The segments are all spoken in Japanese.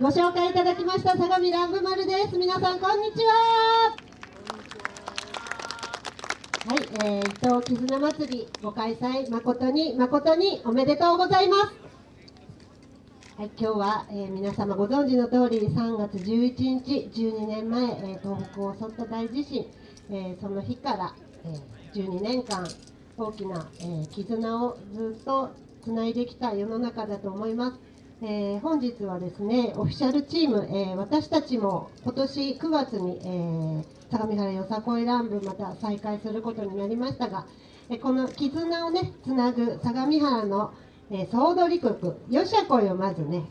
ご紹介いただきました相模乱舞丸です。皆さんこんにちは。はい、えー、伊藤絆祭りご開催誠に誠におめでとうございます。はい、今日は、えー、皆様ご存知の通り3月11日12年前、えー、東北を襲った大地震、えー、その日から、え12年間大きな、え絆をずっとつないできた世の中だと思います。えー、本日はですねオフィシャルチーム、えー、私たちも今年9月に、えー、相模原よさこい乱舞また再開することになりましたが、えこの絆をねつなぐ相模原の、え総踊り曲よしゃこいをまずね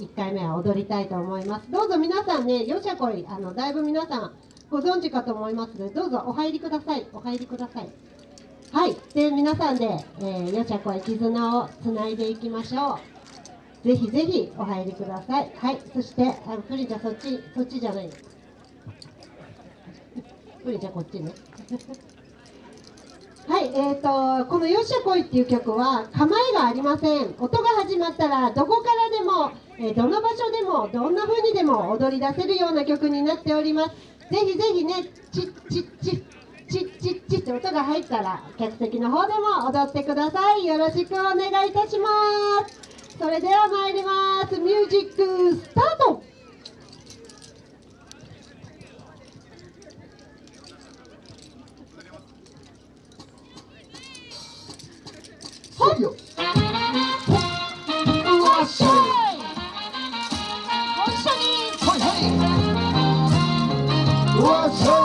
1回目は踊りたいと思います。どうぞ皆さんねよしゃこいあのだいぶ皆さんご存知かと思いますのでどうぞお入りください。お入りください。はい。で皆さんで、えー、よしゃこい絆をつないでいきましょう。ぜひぜひお入りください。はい、そして、あのプリンちゃんそっち、そっちじゃない。プリンちゃんこっちね。はい、えーと、この「よっしゃこい」っていう曲は構えがありません音が始まったらどこからでも、えー、どの場所でもどんな風にでも踊り出せるような曲になっておりますぜひぜひねチッチッチッチッチッチッって音が入ったら客席の方でも踊ってくださいよろしくお願いいたしますそれでは参ります。ミュージックスタート。はい。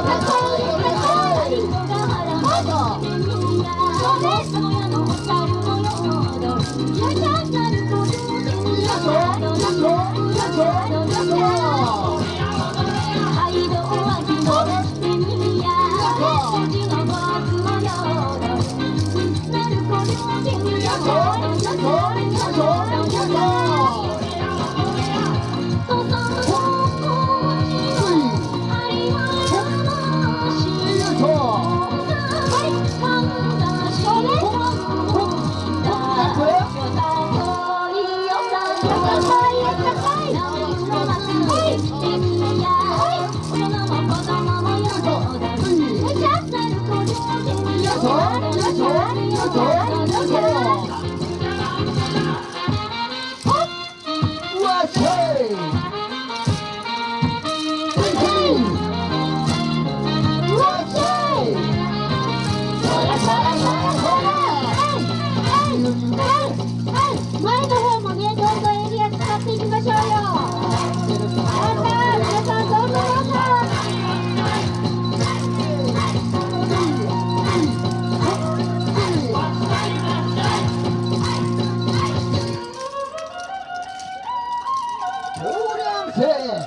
我才 Hey!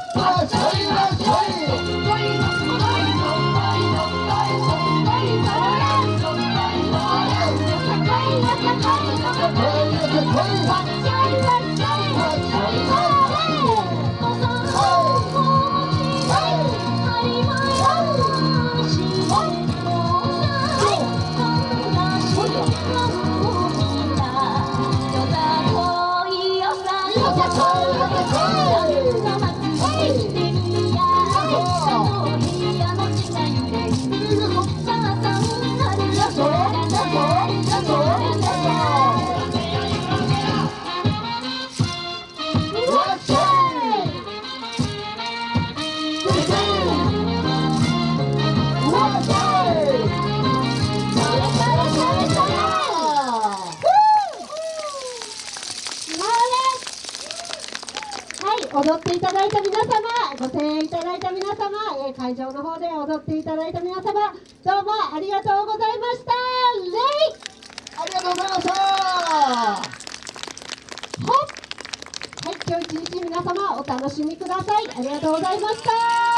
踊っていただいた皆様、ご声援いただいた皆様、え会場の方で踊っていただいた皆様、どうもありがとうございました。レイありがとうございました。はい、今日一日皆様お楽しみください。ありがとうございました。